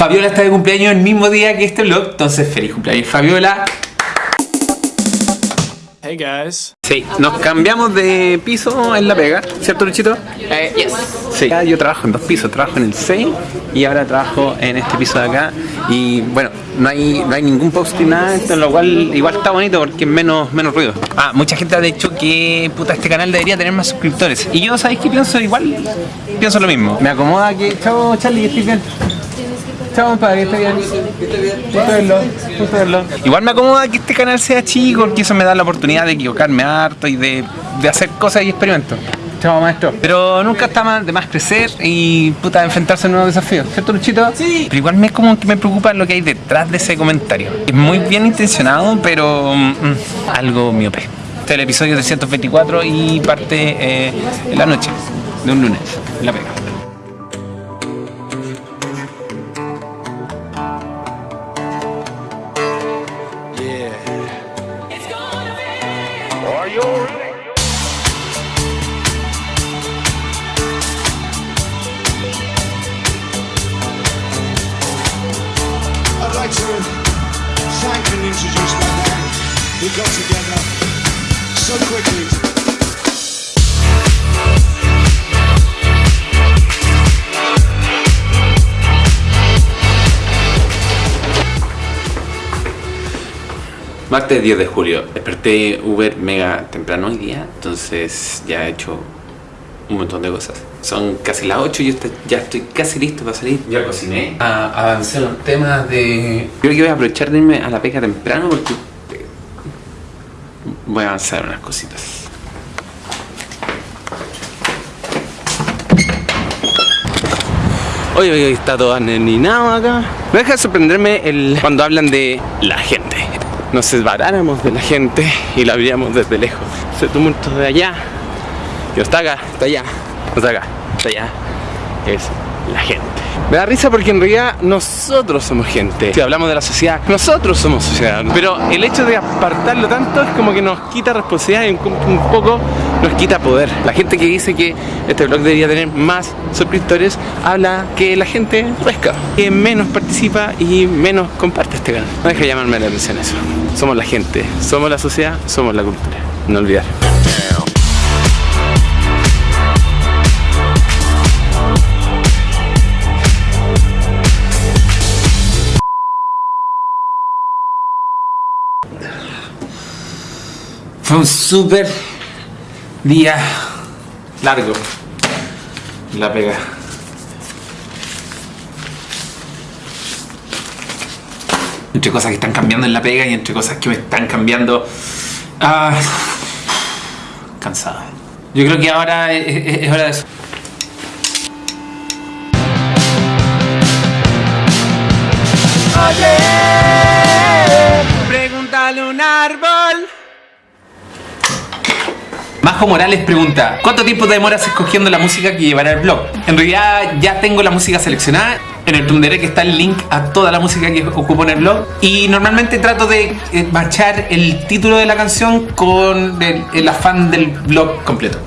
Fabiola está de cumpleaños el mismo día que este vlog, entonces feliz cumpleaños Fabiola. Hey guys. Sí, nos cambiamos de piso en La Pega, ¿cierto Luchito? Eh, yes. Sí, yo trabajo en dos pisos, trabajo en el 6 y ahora trabajo en este piso de acá y bueno, no hay, no hay ningún post ni nada, esto, lo cual igual está bonito porque es menos, menos ruido. Ah, mucha gente ha dicho que puta este canal debería tener más suscriptores y yo sabéis que pienso igual, pienso lo mismo. Me acomoda que, chao Charlie, estoy bien. Chao, compadre, que esté bien. Gusto verlo, gusto verlo. Igual me acomoda que este canal sea chico, porque eso me da la oportunidad de equivocarme harto y de, de hacer cosas y experimentos. Chao, maestro. Pero nunca está mal de más crecer y puta enfrentarse a nuevos desafíos, ¿cierto, Luchito? Sí. Pero igual me como que me preocupa lo que hay detrás de ese comentario. Es muy bien intencionado, pero mm, algo miope. Este es el episodio 324 y parte eh, en la noche de un lunes, en la pega. We got together so quickly. Martes 10 de julio. Desperté Uber mega temprano hoy día, entonces ya he hecho un montón de cosas. Son casi las 8 y yo ya estoy casi listo para salir. Ya cociné. Ah, avancé en los temas de... Creo que voy a aprovechar de irme a la pega temprano porque voy a avanzar unas cositas. Hoy, hoy está todo aneninado acá. Me deja de sorprenderme el, cuando hablan de la gente. Nos separáramos de la gente y la veríamos desde lejos. Ese tumulto de allá, no está acá, está allá, no está acá, está allá, es la gente. Me da risa porque en realidad nosotros somos gente. Si hablamos de la sociedad, nosotros somos sociedad. Pero el hecho de apartarlo tanto es como que nos quita responsabilidad y un, poco nos quita poder. La gente que dice que este blog debería tener más suscriptores habla que la gente pesca, que menos participa y menos comparte este canal. No deja de llamarme la atención eso. Somos la gente, somos la sociedad, somos la cultura. No olvidar. Fue un súper día largo. La pega. Entre cosas que están cambiando en la pega y entre cosas que me están cambiando. Ah, cansado. Yo creo que ahora es, hora de eso. Pregúntale un árbol. Morales pregunta, ¿cuánto tiempo te demoras escogiendo la música que llevará el blog? En realidad ya tengo la música seleccionada, en el Tunderek está el link a toda la música que ocupo en el blog y normalmente trato de eh, machar el título de la canción con el, el afán del blog completo.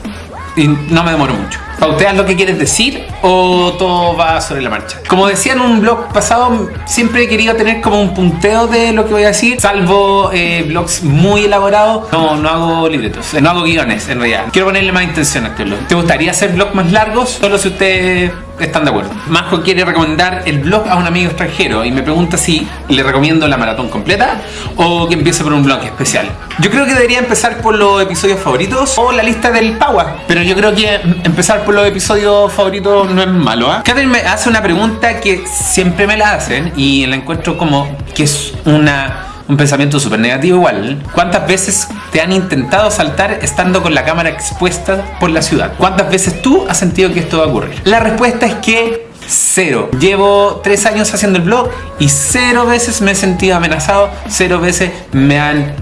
Y no me demoro mucho. ¿Pauteas lo que quieres decir o todo va sobre la marcha? Como decía en un blog pasado, siempre he querido tener como un punteo de lo que voy a decir, salvo eh, blogs muy elaborados. No, no hago libretos, no hago guiones en realidad. Quiero ponerle más intención a este blog. ¿Te gustaría hacer blogs más largos? Solo si ustedes están de acuerdo. Majo quiere recomendar el blog a un amigo extranjero y me pregunta si le recomiendo la maratón completa o que empiece por un blog especial. Yo creo que debería empezar por los episodios favoritos o la lista del Power, pero yo creo que empezar por los episodios favoritos no es malo. ¿ah? Catherine me hace una pregunta que siempre me la hacen y la encuentro como que es una un pensamiento súper negativo igual. ¿Cuántas veces te han intentado saltar estando con la cámara expuesta por la ciudad? ¿Cuántas veces tú has sentido que esto va a ocurrir? La respuesta es que cero. Llevo tres años haciendo el blog y cero veces me he sentido amenazado, cero veces me han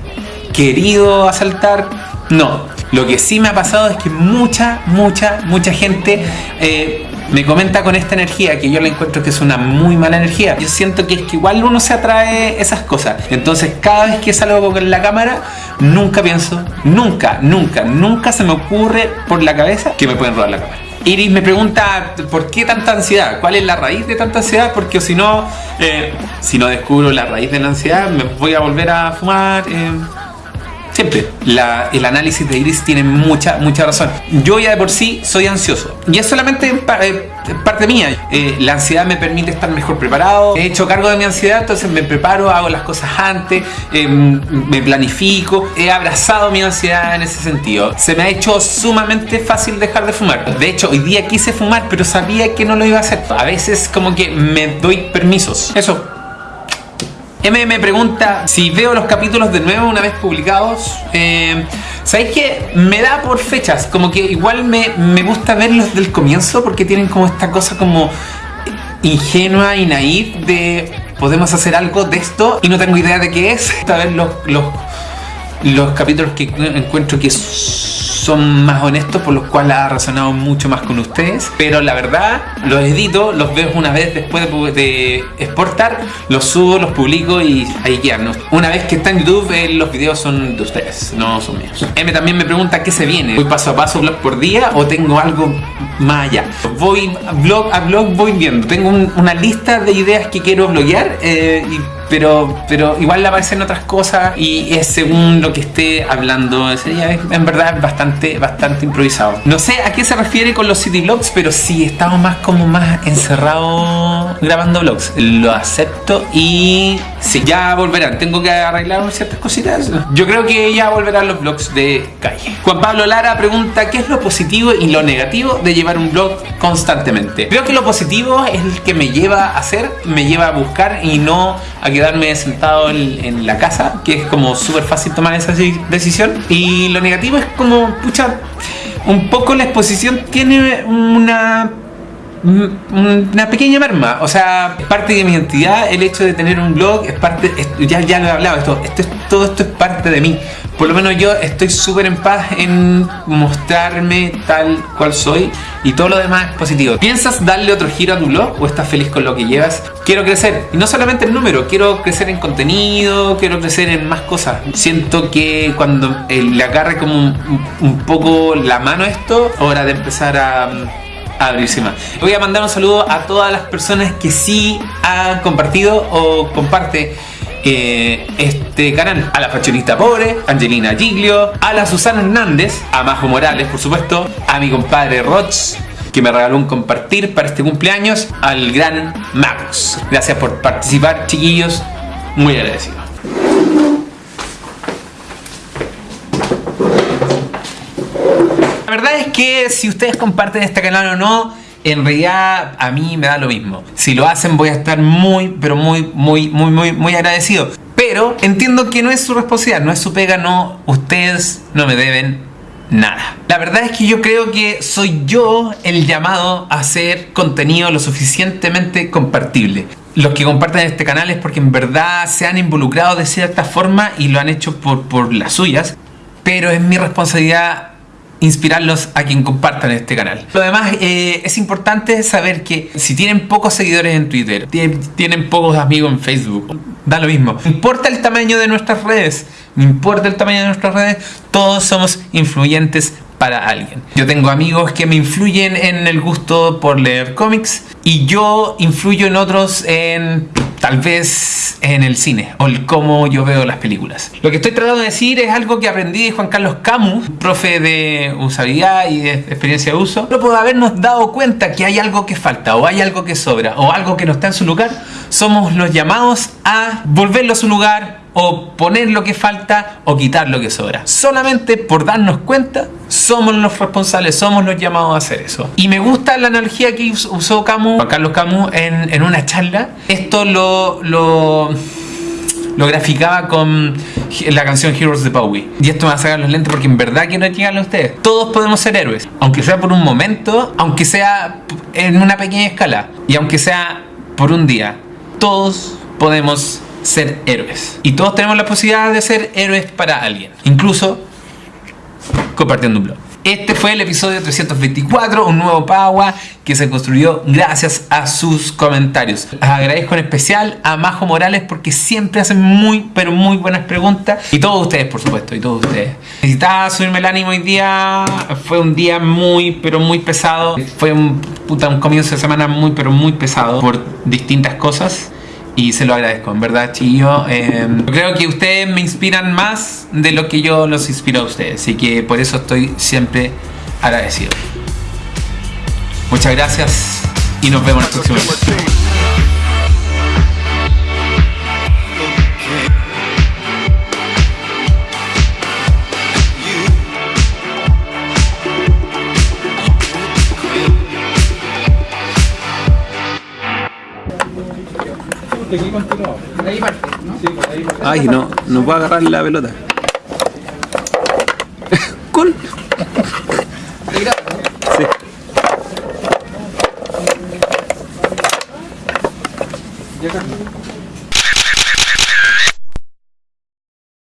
querido asaltar. No. Lo que sí me ha pasado es que mucha, mucha, mucha gente eh, me comenta con esta energía que yo la encuentro que es una muy mala energía. Yo siento que es que igual uno se atrae esas cosas. Entonces cada vez que salgo con la cámara, nunca pienso, nunca, nunca, nunca se me ocurre por la cabeza que me pueden robar la cámara. Iris me pregunta por qué tanta ansiedad, cuál es la raíz de tanta ansiedad, porque si no, eh, si no descubro la raíz de la ansiedad, me voy a volver a fumar. eh, Siempre, la- el análisis de Iris tiene mucha, mucha razón. Yo ya de por sí soy ansioso. Y es solamente pa- eh, parte mía. Eh, la ansiedad me permite estar mejor preparado. He hecho cargo de mi ansiedad, entonces me preparo, hago las cosas antes, eh, me planifico. He abrazado mi ansiedad en ese sentido. Se me ha hecho sumamente fácil dejar de fumar. De hecho, hoy día quise fumar, pero sabía que no lo iba a hacer. A veces como que me doy permisos. Eso. M me pregunta si veo los capítulos de nuevo una vez publicados. Eh, ¿Sabéis que me da por fechas? Como que igual me, me gusta verlos del comienzo porque tienen como esta cosa como ingenua y naif de podemos hacer algo de esto y no tengo idea de qué es. A ver los, los, los capítulos que encuentro que son más honestos, por los cuales ha resonado mucho más con ustedes. Pero la verdad, los edito, los veo una vez después de, exportar, los subo, los publico y ahí quedan. Una vez que está en YouTube, eh, los videos son de ustedes, no son míos. M también me pregunta qué se viene. ¿Voy paso a paso, blog por día o tengo algo más allá? Voy blog a blog, voy viendo. Tengo un- una lista de ideas que quiero bloguear. eh, y pero, pero igual le aparecen otras cosas y es según lo que esté hablando. Es- En verdad es bastante, bastante improvisado. No sé a qué se refiere con los city vlogs, pero sí estamos más como más encerrados grabando vlogs. Lo acepto y sí, ya volverán. Tengo que arreglar ciertas cositas. Yo creo que ya volverán los vlogs de calle. Juan Pablo Lara pregunta qué es lo positivo y lo negativo de llevar un vlog constantemente. Creo que lo positivo es el que me lleva a hacer, me lleva a buscar y no a quedarme sentado en, la casa, que es como súper fácil tomar esa deci- decisión. Y lo negativo es como, pucha, un poco la exposición tiene una una pequeña merma, o sea, es parte de mi identidad el hecho de tener un blog, es parte, es- ya, ya lo he hablado, esto, esto es, todo esto es parte de mí. Por lo menos yo estoy súper en paz en mostrarme tal cual soy y todo lo demás es positivo. ¿Piensas darle otro giro a tu blog o estás feliz con lo que llevas? Quiero crecer, y no solamente en número, quiero crecer en contenido, quiero crecer en más cosas. Siento que cuando eh, le agarre como un, un poco la mano esto, hora de empezar a a abrirse más. Voy a mandar un saludo a todas las personas que sí han compartido o comparte este canal. A la fashionista pobre, Angelina Giglio, a la Susana Hernández, a Majo Morales, por supuesto, a mi compadre Roch que me regaló un compartir para este cumpleaños, al gran Max. Gracias por participar, chiquillos. Muy agradecido. La verdad es que si ustedes comparten este canal o no, en realidad a mí me da lo mismo. Si lo hacen voy a estar muy, pero muy, muy, muy, muy, muy agradecido. Pero entiendo que no es su responsabilidad, no es su pega, no, ustedes no me deben nada. La verdad es que yo creo que soy yo el llamado a hacer contenido lo suficientemente compartible. Los que comparten este canal es porque en verdad se han involucrado de cierta forma y lo han hecho por, por las suyas. Pero es mi responsabilidad inspirarlos a quien compartan este canal. Lo demás, eh, es importante saber que si tienen pocos seguidores en Twitter, tie- tienen pocos amigos en Facebook, da lo mismo. No importa el tamaño de nuestras redes, no importa el tamaño de nuestras redes, todos somos influyentes para alguien. Yo tengo amigos que me influyen en el gusto por leer cómics y yo influyo en otros en tal vez en el cine o el cómo yo veo las películas. Lo que estoy tratando de decir es algo que aprendí de Juan Carlos Camus, profe de usabilidad y de experiencia de uso. No por habernos dado cuenta que hay algo que falta o hay algo que sobra o algo que no está en su lugar, somos los llamados a volverlo a su lugar o poner lo que falta o quitar lo que sobra. Solamente por darnos cuenta, somos los responsables, somos los llamados a hacer eso. Y me gusta la analogía que us- usó Camus, Juan Carlos Camus en, en una charla. Esto lo, lo, lo graficaba con la canción Heroes de Bowie. Y esto me va a sacar los lentes porque en verdad quiero llegarle a ustedes. Todos podemos ser héroes, aunque sea por un momento, aunque sea en una pequeña escala y aunque sea por un día. Todos podemos ser héroes. Y todos tenemos la posibilidad de ser héroes para alguien. Incluso compartiendo un blog. Este fue el episodio 324, un nuevo Pagua que se construyó gracias a sus comentarios. Les agradezco en especial a Majo Morales porque siempre hacen muy, pero muy buenas preguntas. Y todos ustedes, por supuesto, y todos ustedes. Necesitaba subirme el ánimo hoy día. Fue un día muy, pero muy pesado. Fue un, puta, un comienzo de semana muy, pero muy pesado por distintas cosas y se lo agradezco, en verdad, chillo. Eh, creo que ustedes me inspiran más de lo que yo los inspiro a ustedes, así que por eso estoy siempre agradecido. Muchas gracias y nos vemos en el próximo episodio. Ay, no, no puedo agarrar la pelota. Cool.